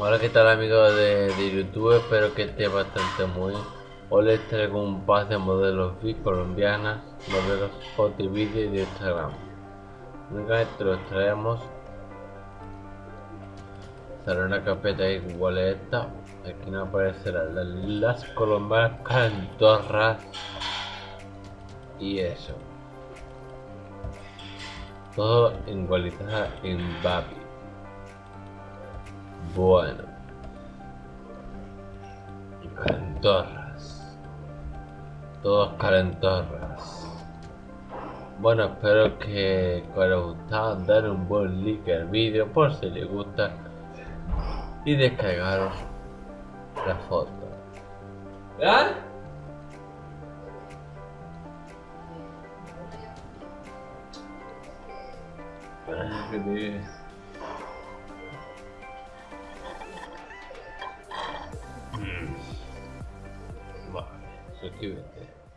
Hola, ¿qué tal amigos de, de YouTube? Espero que esté bastante muy. Hoy les traigo un par de modelos VIP colombianas, modelos foto y vídeo de Instagram. Únicamente los traemos. Sale una carpeta igual a esta. Aquí no aparecerán las, las colombianas cantorras y eso. Todo igualizada en Babi. Bueno. Calentorras. Todos calentorras. Bueno, espero que os haya gustado. Dar un buen like al vídeo por si les gusta. Y descargaros la foto. ¿Ah? うん。まあ、そういうやって。